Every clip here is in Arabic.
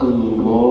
Allahu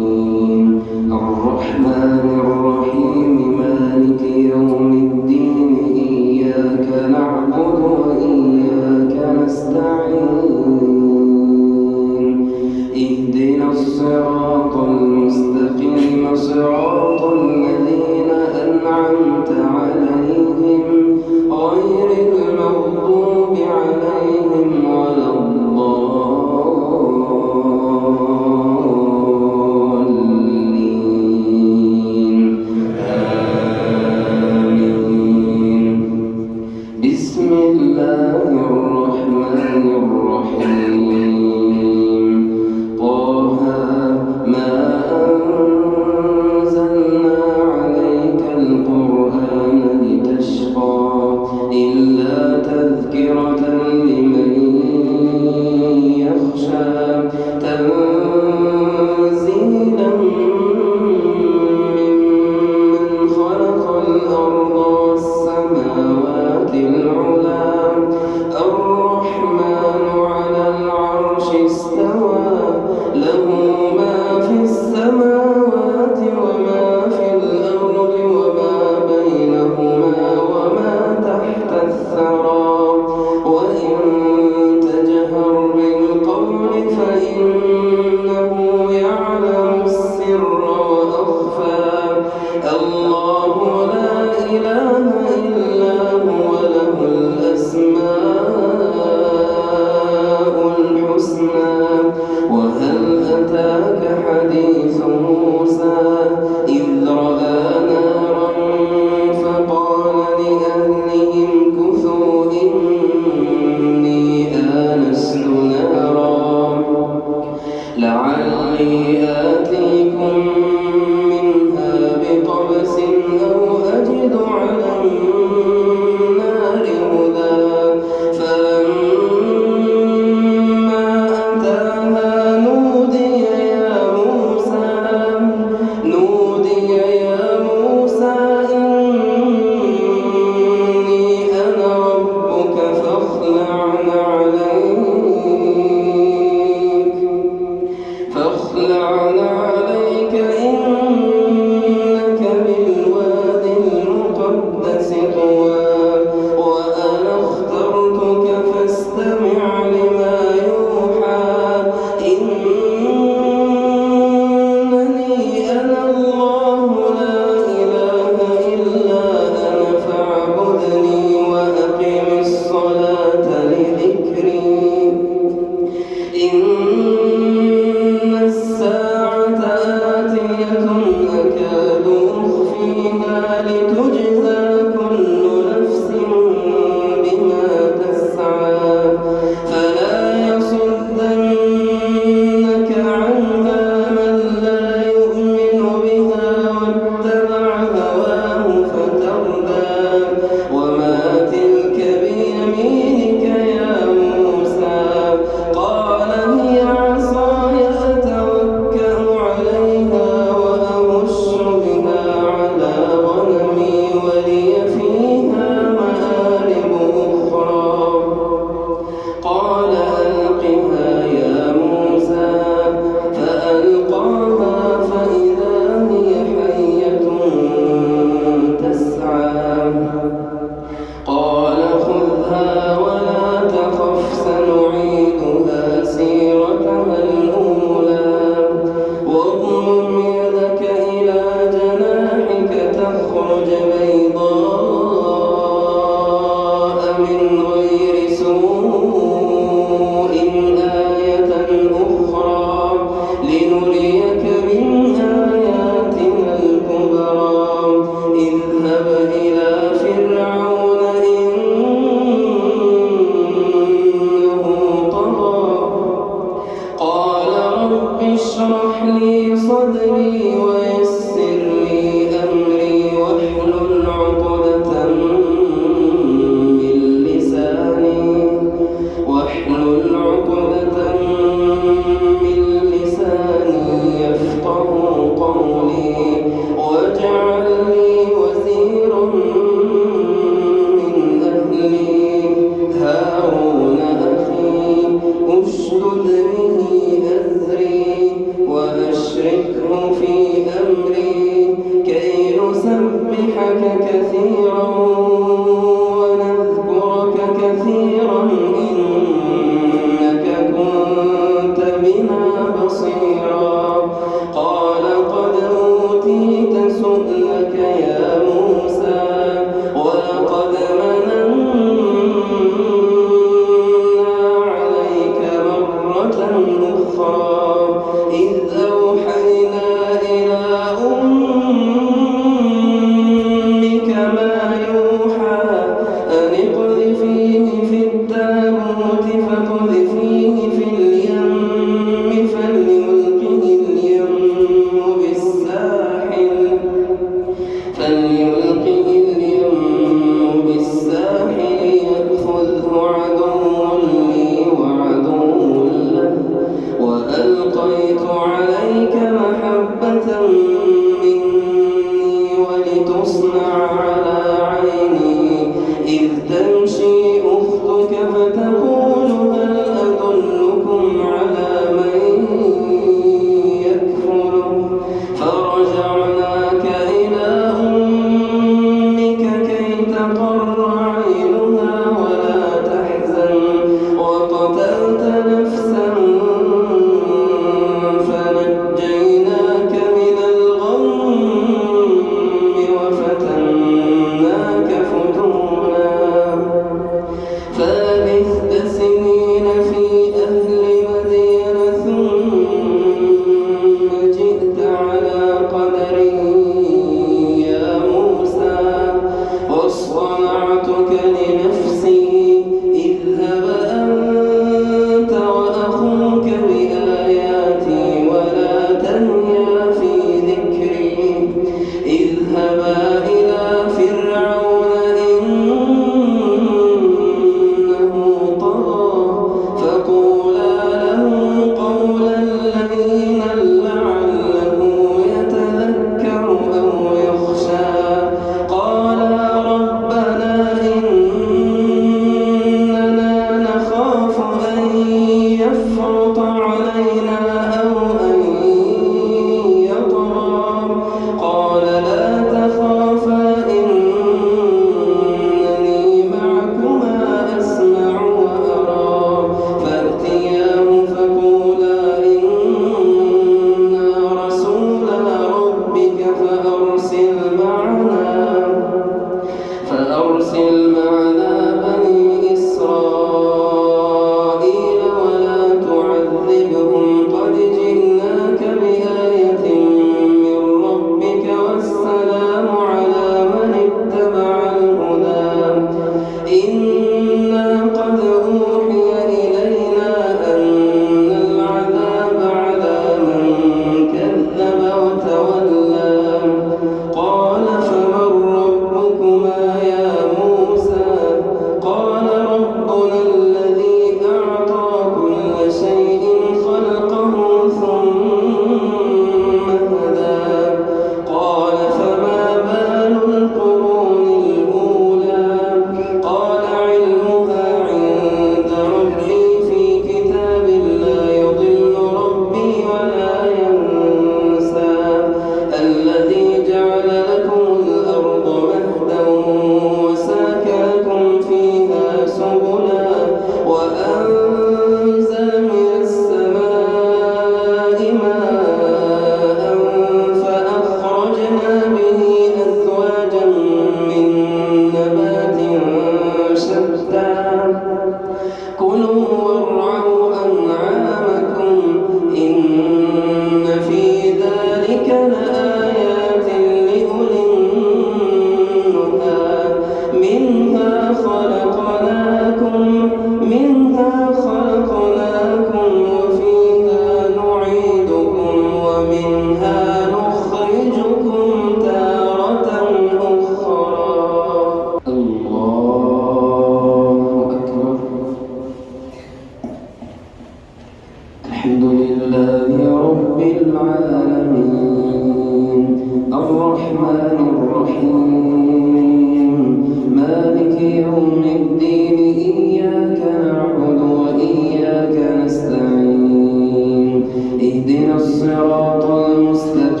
بيننا وبينك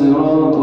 موعدا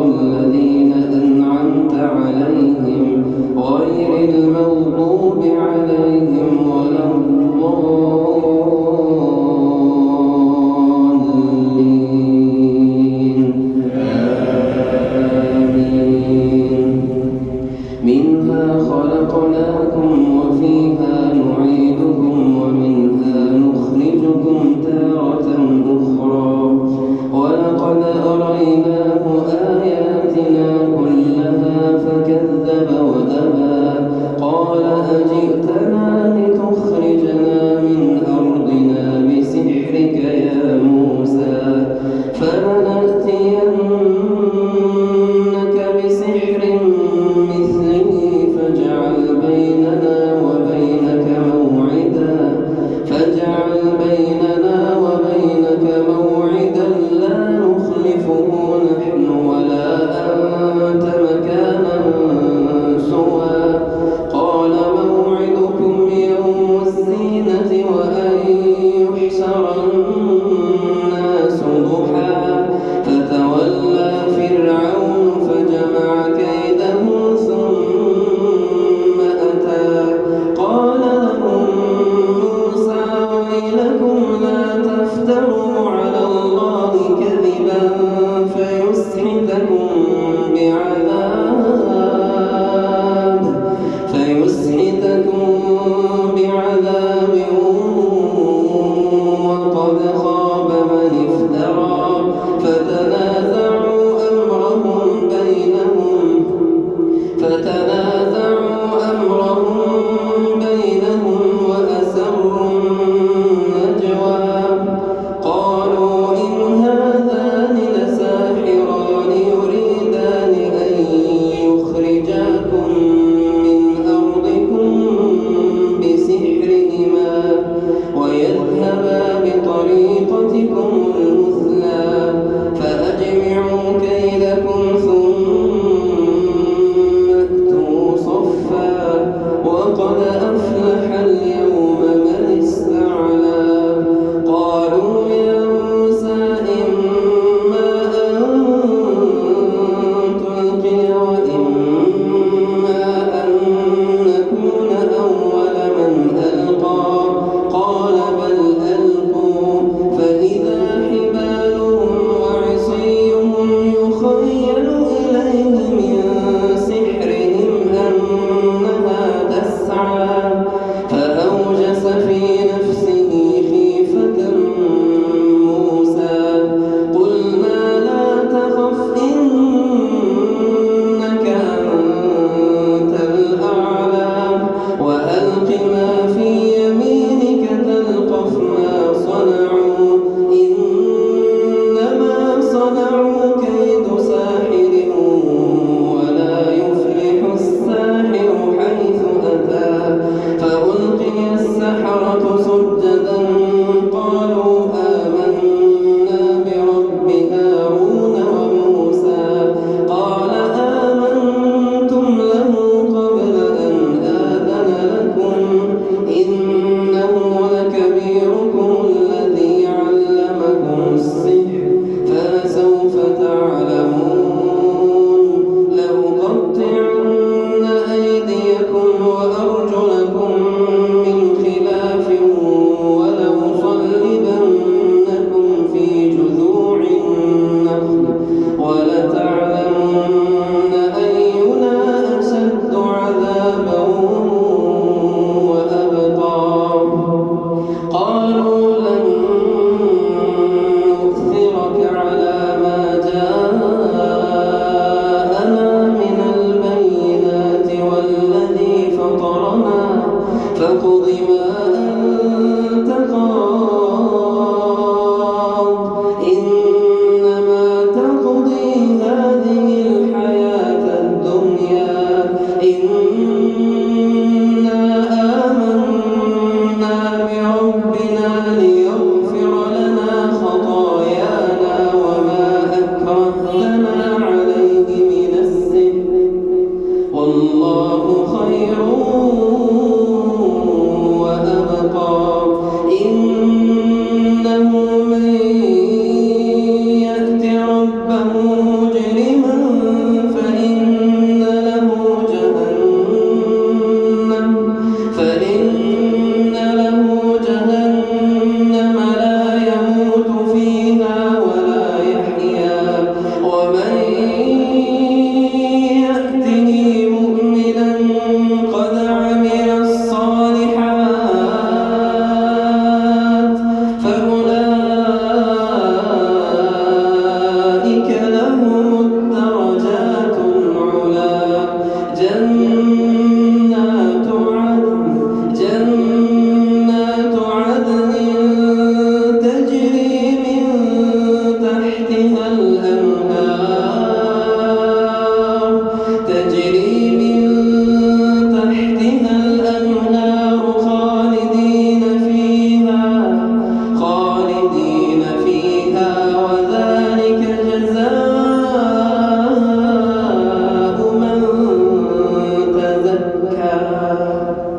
Senhor.